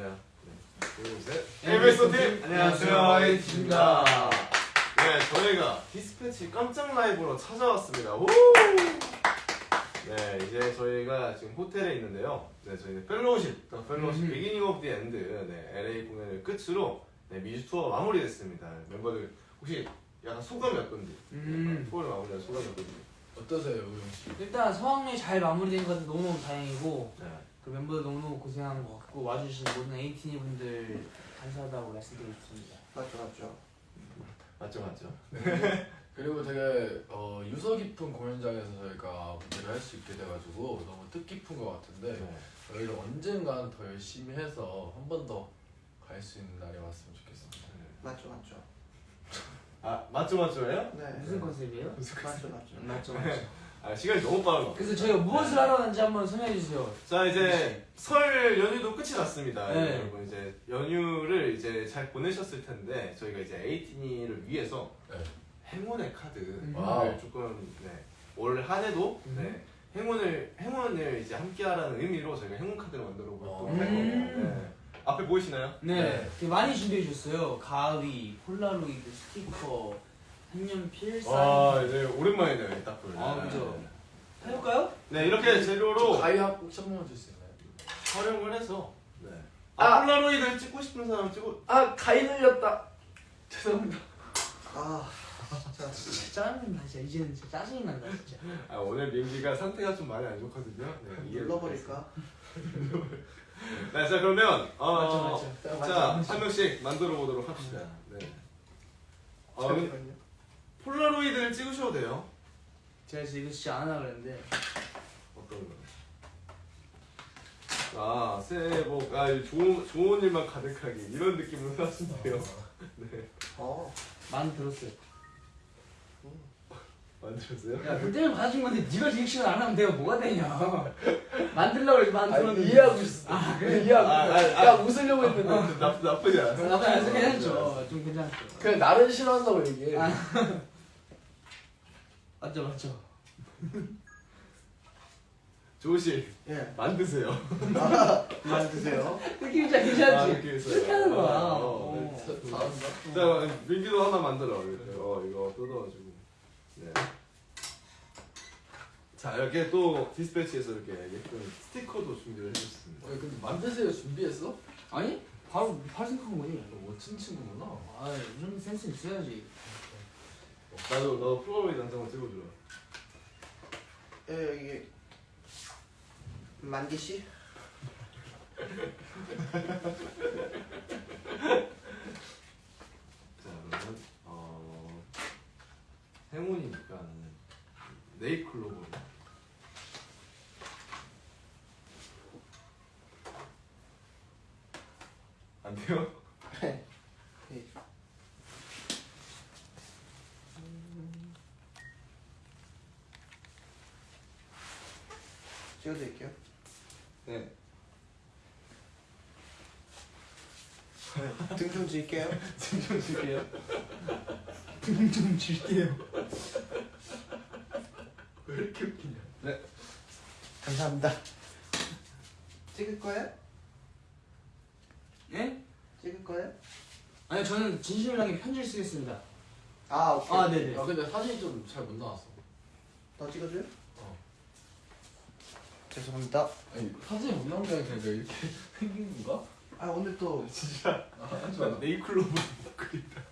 네. 둘, 셋. 8 makes 1 team 안녕하세요, 에이티즈입니다. 네, 저희가 디스패치 깜짝 라이브로 찾아왔습니다. 오! 네, 이제 저희가 지금 호텔에 있는데요. 네, 저희는 Fellowship, The Fellowship 음. Beginning of the End, 네, LA 공연을 끝으로 네, 미주 투어 마무리됐습니다. 멤버들 혹시 약간 소감이 어떤지? 음. 투어를 마무리한 소감이 어떤지? 어떠세요, 우영 씨? 일단 성황리 잘 마무리된 것은 너무너무 다행이고 네. 그 멤버들 너무너무 고생한 것 같고 와주신 모든 에이티니 분들 감사하다고 말씀드리고 싶습니다. 맞죠 맞죠 맞죠, 맞죠? 그리고 되게 어, 유서 깊은 공연장에서 저희가 무대를 할 수 있게 돼가지고 너무 뜻깊은 것 같은데 네. 저희를 언젠간 더 열심히 해서 한 번 더 갈 수 있는 날이 왔으면 좋겠습니다. 맞죠 맞죠 아, 맞죠, 맞죠예요? 네 무슨 컨셉이에요? 맞죠 맞죠 맞죠 맞죠. 아, 시간이 너무 빠른 것 같아요. 그래서 저희가 무엇을 하러 왔는지 한번 설명해 주세요. 자 이제 설 연휴도 끝이 났습니다. 네. 여러분 이제 연휴를 이제 잘 보내셨을 텐데 저희가 이제 에이티니를 위해서 네. 행운의 카드를 와우. 조금 네, 올 한 해도 음. 네, 행운을 행운을 이제 함께하라는 의미로 저희가 행운 카드를 만들어 볼 어. 거예요. 음. 네. 앞에 보이시나요? 네, 네. 많이 준비해 주셨어요. 가위, 폴라로이드, 스티커, 색연필, 와 사인. 이제 오랜만이네요 이 딱불. 아, 그죠. 해볼까요? 네 이렇게 재료로 가위 번만 줄 수 있나요? 활용을 해서 네. 아! 아, 폴라로이드를 찍고 싶은 사람 찍고 아 가위 늘렸다. 죄송합니다. 아 진짜 진짜 짜증나 진짜 이제는 진짜 짜증이 난다 진짜. 아, 오늘 민기가 상태가 좀 많이 안 좋거든요. 네, 눌러버릴까 네, 자 그러면 어, 맞죠, 맞죠. 자, 한 명씩 만들어 보도록 합시다. 네. 어, 잠깐만요 폴라로이드를 찍으셔도 돼요. 제가 지금 이거 진짜 안 하려고 그랬는데 어떤 거? 아, 새해 복, 아, 좋은, 좋은 일만 가득하게 이런 느낌으로 하시면 돼요. 네. 어 많이 들었어요. 만들었어요? 야, 그때는 받아준 건데 네가 리액션을 안 하면 내가 뭐가 되냐. 만들려고 그래서 아 만들었는데. 이해하고 있어. 아, 그래? 이해하고 아, 아, 있어. 아. 야 웃으려고 했는데 나, 나쁘지 않았어. 나도 안 해서 괜찮죠. 좀 괜찮죠. 그냥 나를 싫어한다고 얘기해. 아. 맞죠, 맞죠. 조시, 예 만드세요. 만드세요 느낌 진짜 아, 괜찮지? 이렇게 했어요. 그렇게 하는 거야. 어, 어. 네. 자, 민기도 하나 만들어. 이렇게. 어, 이거 뜯어가지고. 네. 자, 이렇게 또 디스패치에서 이렇게 예쁜 스티커도 준비를 해줬습니다. 어, 근데 만드세요 준비했어? 아니? 바로 바로 생각한 거지. 너 멋진 친구구나. 아, 이런 센스 있어야지. 나도 너한 장만 찍어주라. 예 이게 만기 씨 자, 그러면 어 행운이니까 네이클로버. 안 돼요? 예. 찍어드릴게요 네. 등 좀 질게요 좀 줄게요. 좀 줄게요. 왜 이렇게 웃기냐? 감사합니다 찍을 거예요? 예? 찍을 거예요? 아니 저는 진심이라게 편지를 쓰겠습니다. 아 오케이 아, 네네. 아 근데 사진이 좀 잘 못 나왔어. 더 찍어줘요? 어. 죄송합니다 아니 사진이 못 나온 게 아니라 이렇게 생긴 건가? 아 오늘 또 진짜 아, 못 그린다.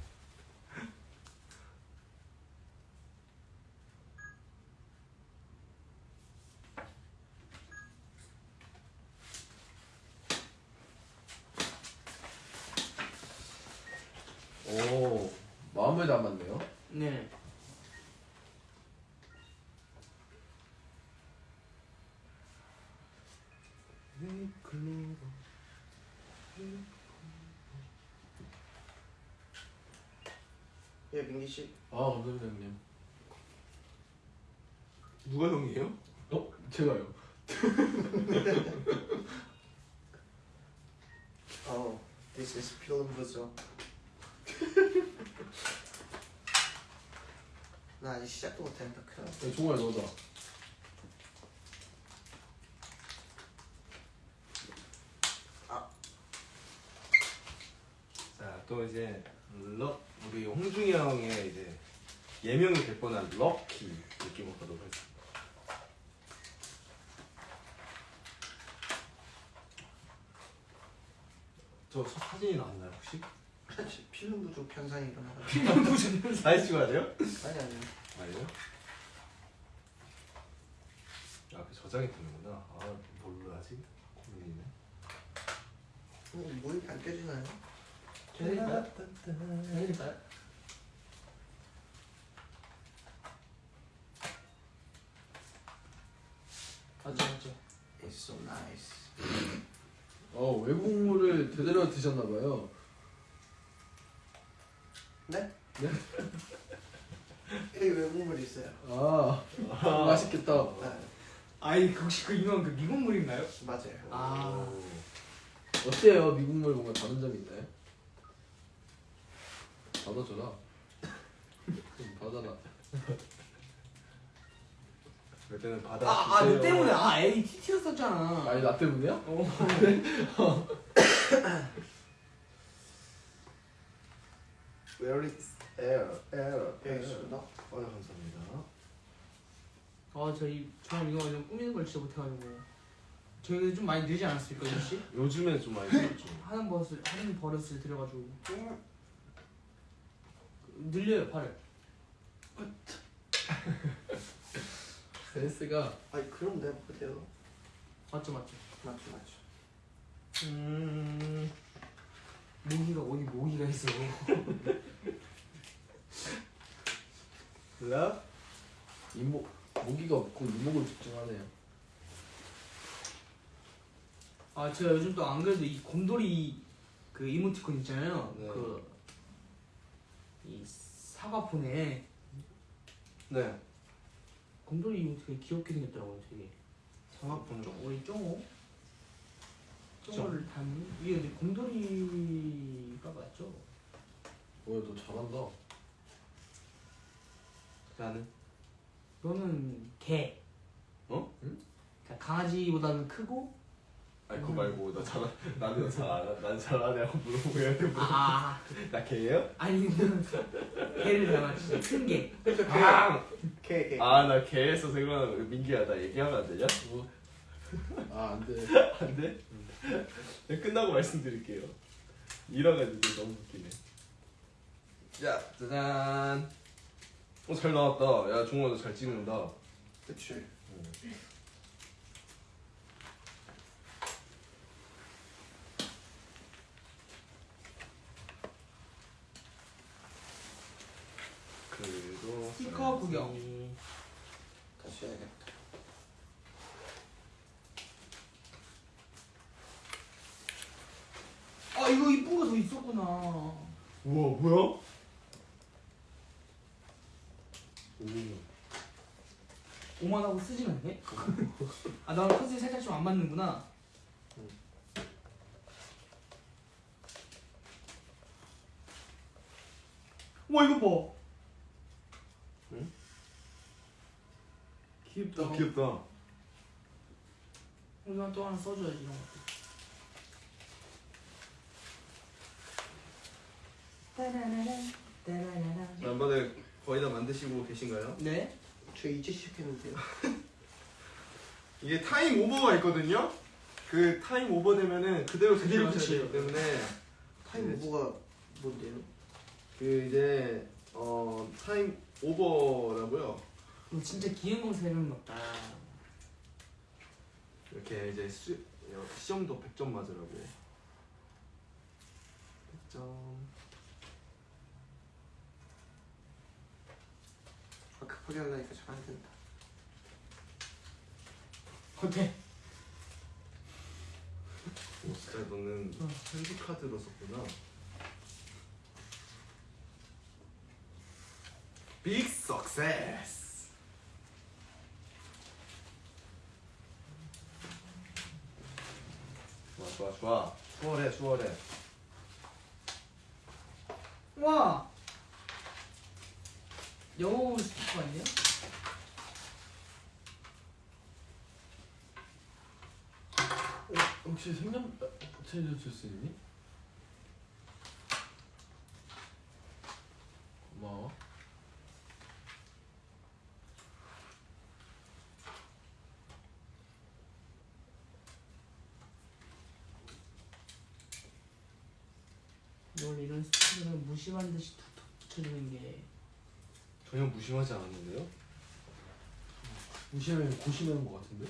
오 마음을 담았네요. 네. 네이클로버. 예 민기 씨 아 감사합니다 형님. 누가 형이에요? 어? 제가요. 어 this is 필름 부zo 나 아직 시작도 못했는데 큰일 야, 종아야 너다. 또 이제 럭 우리 홍중이 형의 이제 예명이 될 뻔한 럭키 느낌을 가도록 하겠습니다. 저 사진이 나왔나요 혹시? 필름 부족 현상이 일어나가. 사진 찍어야 돼요? 아니 아니. 아니요. 아, 그 저장이 되는구나. 아, 뭘로 하지? 고민이네. 음, 뭐 이렇게 안 깨지나요? 해드릴까요? 해드릴까요? 맞죠 맞죠 It's so nice. 어 외국물을 제대로 드셨나봐요. 네? 여기 외국물 있어요. 아 맛있겠다. 네, 아이 그 혹시 그 유명한 그 미국물인가요? 맞아요. 아. 오. 어때요? 미국물 뭔가 다른 점이 있나요? 받아줘라. 좀 받아라. 그럴 때는 바다. 아 아 너 주세요. 때문에 아 에이 TT였었잖아 아니 나 때문이야? 어. Where is air? Air. 여기 있습니다. 어, 감사합니다. 아 저희 저는 이거 완전 꾸미는 걸 진짜 못해가지고 저희는 좀 많이 늘지 않았을까 혹시? 요즘에 좀 많이 들었죠. 하는 버릇을 하는 버릇을 들여가지고 늘려요 팔을 센스가 아니 그럼 내가 못해요. 맞죠 맞죠 맞죠 맞죠. 음. 모기가 어디 모기가 있어 Love? 이목 모기가 없고 이목을 집중하네요. 아 제가 요즘 또 안 그래도 이 곰돌이 그 이모티콘 있잖아요 네. 그이 사과폰에 네. 곰돌이 이모티콘이 귀엽게 생겼더라고요 되게 상학분 쫑 우리 쫑호 쫑호를 닮은 이게 근데 곰돌이가 맞죠? 뭐야 너 잘한다. 나는 너는 개 어? 응? 그러니까 강아지보다는 크고 아니 그거 말고 나 잘, 나는 잘 알아. 나는 잘 아냐고 물어보고 얘한테 물어. 아나 개예요? 아니 개를 닮았지 큰개 아, 개 개. 아, 나 개에서 생각나는 거 민기야, 나 얘기하면 안 되냐? 뭐? 아 안 돼. 안 돼? 네, 끝나고 말씀드릴게요. 일어가지고 너무 웃기네. 자, 짜잔. 어, 잘 나왔다. 야, 종호야, 너잘 찍는다. 그치. 그리고 스티커 구경. 다시 해야겠다. 아 이거 이쁜 거 더 있었구나 우와, 뭐야? 오. 오만하고 쓰진 않네? 아 나랑 컨셉이 살짝 좀 안 맞는구나 와 이거 봐 응? 귀엽다 어, 귀엽다. 우리가 또 하나 써줘야지 이런 것도 남반에 거의 다 만드시고 계신가요? 네? 저 이제 시작했는데요. 이게 타임 오버가 있거든요. 그 타임 오버 되면은 그대로 그대로 되기 때문에 타임 네. 오버가 뭔데요? 그 이제 어 타임 오버라고요. 이거 진짜 기행검사 이름 같다 이렇게 이제 수, 어, 시험도 100점 맞으라고. 100점. 아, 급하게 하려니까 잘 안 된다. 어때? 오 진짜 너는 어. 편지 카드로 썼구나. 빅 석세스. 좋아. 수월해 수월해. 와 영어 스티커 아니야? 혹시 생년 체조 줄수 있니? 원래 이런 스티커는 무심한 듯이 툭툭 붙여주는 게 전혀 무심하지 않았는데요? 무시하면 고시하는 것 같은데?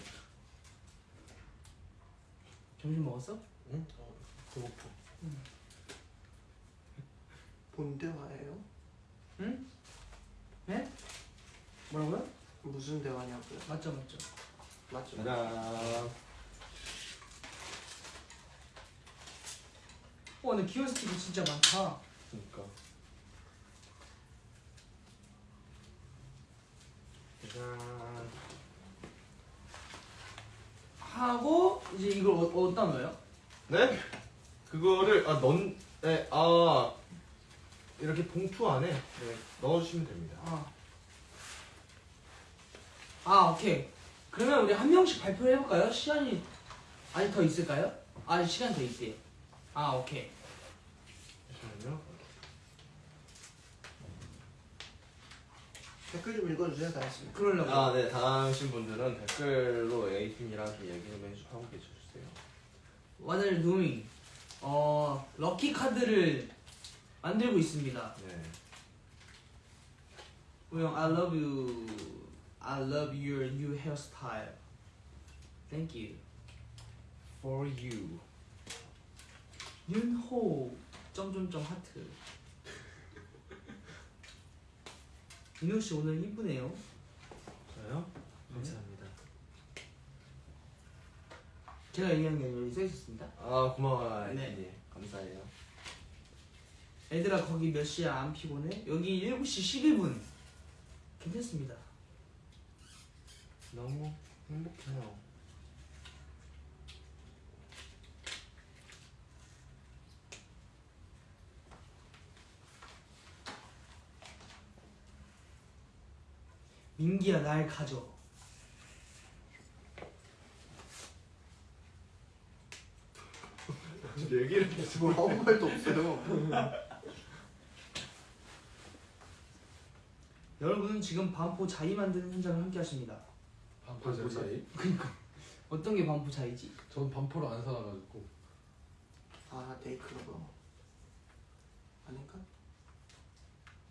점심 먹었어? 응? 어, 배고파. 뭔 대화예요? 네? 뭐라고요? 무슨 대화냐고요? 맞죠 맞죠. 맞죠? 짜잔. 와 근데 귀여운 스티커 진짜 많다. 그러니까. 짜잔. 하고 이제 이걸 어, 어디다 넣어요? 네? 그거를 아 넌, 네, 아 이렇게 봉투 안에 네, 넣어주시면 됩니다. 아. 아 오케이. 그러면 우리 한 명씩 발표를 해볼까요? 시간이 아직 더 있을까요? 아직 시간 더 있대. 아 오케이. 잠시만요. 댓글 좀 읽어주세요 다 했습니다 그러려고. 아, 네, 다음신 분들은 댓글로 에이팀이랑 얘기 좀 해주, 하고 계셔주세요. What are you doing? 어 럭키 카드를 만들고 있습니다. 네. 우영 I love you. I love your new hairstyle. Thank you. For you. 윤호 점점점 하트. 민호 씨 오늘 이쁘네요. 저요? 감사합니다. 제가 얘기한 게 여기 써 있었습니다. 아, 고마워요, 네. 에이팀이. 감사해요. 애들아 거기 몇 시야 안 피곤해? 여기 7시 11분. 괜찮습니다. 너무 행복해요. 민기야 날 가져. 얘기를 뭐 아무 말도 없어요 여러분은 지금 반포 자이 만드는 현장을 함께 하십니다. 반포 자이? 어떤 게 반포 자이지? 전 반포를 안 살아가지고. 아 네잎클로버 아닌가?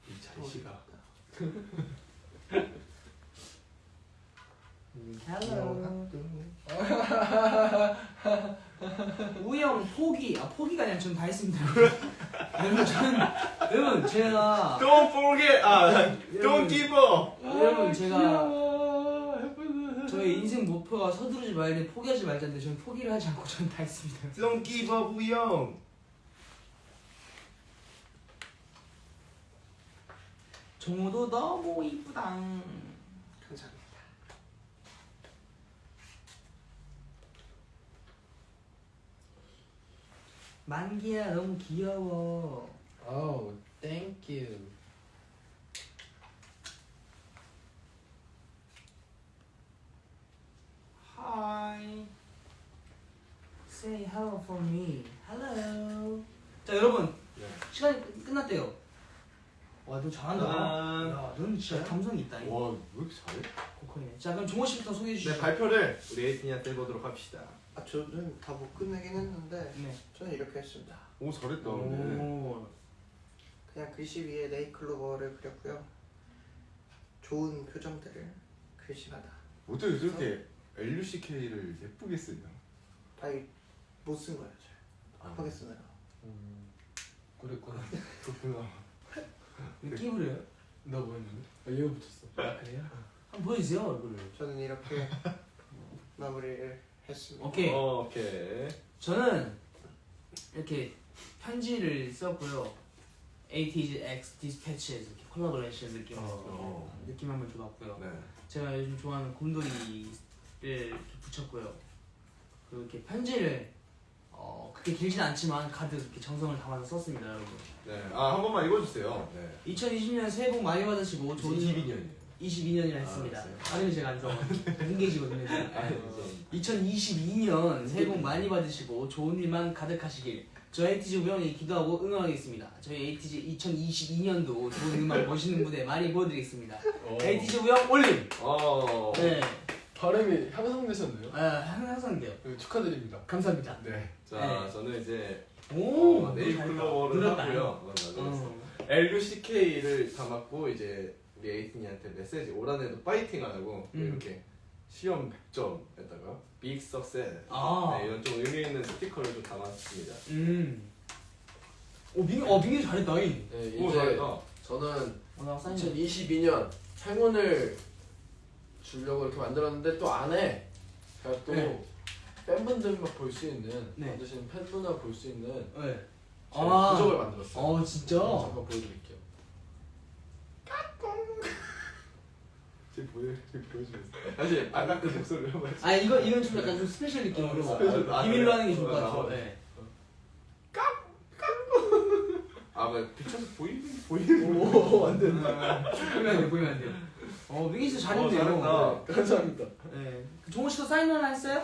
이 자이씨가. Hello. 우영 포기. 아 포기가 아니라 저는 다 했습니다. 여러분 저는 여러분 제가 Don't forget! 아, don't give up! 여러분 제가 귀여워. 예쁘네. 저의 인생 목표가 서두르지 말고 포기하지 말자인데 저는 포기를 하지 않고 저는 다 했습니다. Don't give up, 우영! 정우도 너무 이쁘다. 감사합니다 민기야 너무 귀여워. 아우, thank you. Hi. Say hello for me. Hello. 자 여러분 네. 시간이 끝- 끝났대요. 와 너 잘한다. 짠. 야, 너는 진짜 감성이 있다. 이거. 와, 왜 이렇게 잘해? 고퀄이네. 자 그럼 종호 씨부터 소개해 주시죠. 네, 발표를 우리 에이티니한테 해보도록 합시다. 아 저는 다 못 끝내긴 했는데 네. 저는 이렇게 했습니다 오, 잘했다. 오. 그냥 글씨 위에 네이클로버를 그렸고요 좋은 표정들을 글씨마다 어떻게 저렇게 LUCK를 예쁘게 쓰냐? 아니 못쓴 거예요 잘 아, 급하게 쓰느라 음, 그랬구나. 그렇구나. 왜 끼부려요? 나뭐 했는데? 아, 얘가 붙였어. 아 그래요? 한번 보여주세요 얼굴을. 저는 이렇게 마무리를 했습니다 오케이. 어, 오케이. 저는 이렇게 편지를 썼고요. ATG X Dispatches 이렇게 콜라보레이션 느낌으로 어. 느낌 한번 줘봤고요. 네. 제가 요즘 좋아하는 곰돌이를 이렇게 붙였고요. 그리고 이렇게 편지를 어 그렇게 길진 않지만 가득 이렇게 정성을 담아서 썼습니다, 여러분. 네. 아, 한 번만 읽어주세요. 네. 2020년 새해 복 많이 받으시고 좋은 22년이에요. 22년이라 아, 했습니다. 알았어요. 발음이 제가 안 좋아가지고 공개지거든요. 제가. 아, 이제. 2022년 새해 복 많이 받으시고 좋은 일만 가득하시길 저희 에이티즈 우영이 기도하고 응원하겠습니다. 저희 에이티즈 2022년도 좋은 음악 멋있는 무대 많이 보여드리겠습니다. 어. 에이티즈 우영 올림. 어. 네. 발음이 향상되셨네요. 아, 향상돼요. 네, 축하드립니다. 감사합니다. 네. 자, 네. 저는 이제 오, 어, 네잎클로버를 넣었다. 하고요. 어, 맞아, 맞아. 어. LUCK를 담았고 이제 우리 에이티니한테 메시지 올 한해도 파이팅 하라고 음. 이렇게 시험 100점에다가 big success 아. 네, 이런 좀 의미 있는 스티커를 좀 담았습니다. 음. 오, 민기, 어, 민기 잘했다. 잉. 네, 오 이제 잘했다. 저는 어, 나 사인 2022년 행운을 주려고 이렇게 만들었는데 또 안에 제가 또 네. 팬분들만 볼 수 있는 네. 만드시는 팬분만 볼 수 있는 네. 제 아. 부적을 만들었어요. 어, 진짜? 잠깐 보여드릴게요. 지금 보여 지금 보여주겠어요. 다시 아까 그 목소리를 한번. 아, 이거, 이건 좀 약간 좀 special 느낌으로. 어, special. 아, 비밀로? 하는 게 좋을 것 어, 같아요. 어. 네. 아, 뭐 비춰서 보이는 보이는 오, 완전. 보이면 안 돼, 보이면 안 돼요. 어, 민기 진짜 잘했네요. 어, 잘했다. 감사합니다. 네. 종호 씨도 사인 하나 했어요?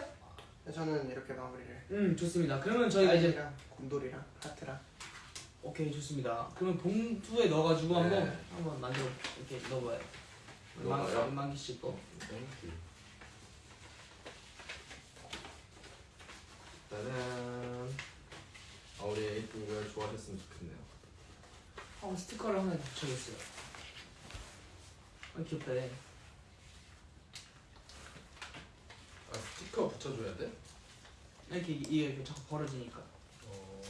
네, 저는 이렇게 마무리를. 음, 좋습니다. 그러면 저희가 이제 곰돌이랑 하트랑. 오케이 좋습니다. 그러면 봉투에 넣어가지고 한번 네. 한번 만들어 이렇게 넣어봐요. 민 민기 씨 거. Thank you. 짜잔. 아, 우리 이걸 좋아하셨으면 좋겠네요. 어, 스티커를 하나 붙여줬어요. 아 귀엽다. 얘. 아 스티커 붙여줘야 돼? 이렇게 이게 이렇게 자꾸 벌어지니까. 어.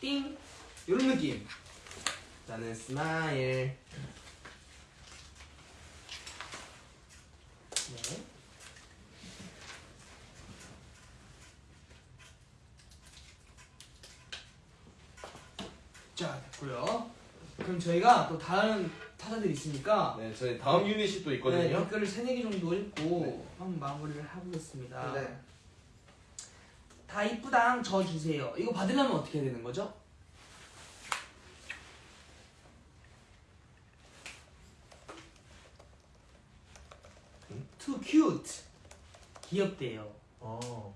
띵 이런 느낌. 나는 smile. 네. 자 됐고요. 그럼 저희가 또 다른 타자들이 있으니까 네, 저희 다음 유닛이 또 네, 있거든요. 댓글을 세네 개 정도 읽고 네. 한번 마무리를 해보겠습니다. 네. 다 이쁘당 저 주세요. 이거 받으려면 어떻게 해야 되는 거죠? 음? Too cute. 귀엽대요. 어.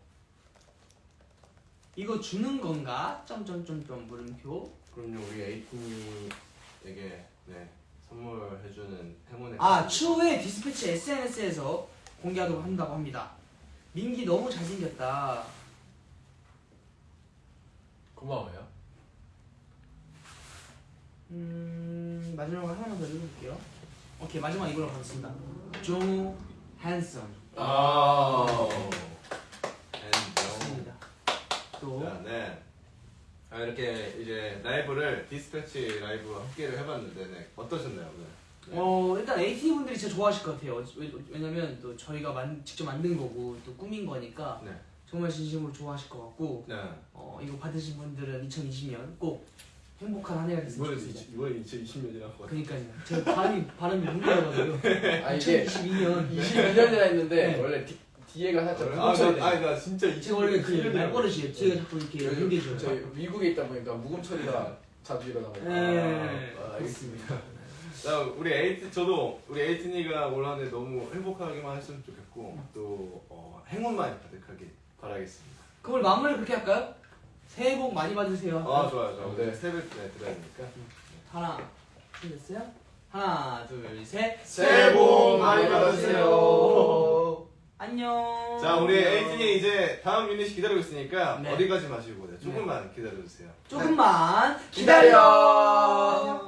이거 주는 건가? 점점점점 물음표. 그럼요, 우리 에이틴이에게 네 선물해주는 행운의. 아. 추후에 디스패치 SNS에서 공개하도록 한다고 합니다. 민기 너무 잘생겼다. 고마워요. 음 마지막으로 하나만 더 읽어볼게요. 오케이 마지막 이걸로 가겠습니다. 종호 handsome. 아. And 좋습니다. 또 자, 네. 아, 이렇게 이제 라이브를 디스패치 라이브와 함께를 해봤는데 네. 어떠셨나요 오늘? 네. 어 일단 에이티니 분들이 진짜 좋아하실 것 같아요. 왜, 왜냐면 또 저희가 만, 직접 만든 거고 또 꾸민 거니까 네. 정말 진심으로 좋아하실 것 같고 네. 어 이거 받으신 분들은 2020년 꼭 행복한 한 해가 됐으면 좋겠습니다. 이번에 2020년이라고. 그러니까요. 제 발음이 발음이 문제여가지고 아 이게 2022년 22년이라 했는데 네. 원래 뒤, 뒤에가 살짝 아, 뭉쳐야 나, 돼. 아니 나 진짜 제가 원래 그 2020년 말버릇이에요. 뒤에가 자꾸 이렇게 저희, 연계져요. 저희 미국에 있다 보니까 묵음 처리가 자주 일어나고. 네. 아, 알겠습니다. 자, 우리 에이트 저도 우리 에이틴이가 올 한해 너무 행복하게만 했으면 좋겠고 또 어, 행운만 가득하게 바라겠습니다. 그걸 마무리 그렇게 할까요? 새해 복 많이 받으세요. 아 좋아요, 좋아요. 네. 네. 새벽 네 들어야 되니까. 하나, 둘, 됐어요? 하나, 둘, 셋. 새해 복 많이 받으세요. 안녕. 자, 우리 에이틴이 이제 다음 유닛 기다리고 있으니까 네. 어디 가지 마시고 네, 조금만 기다려주세요. 조금만 기다려.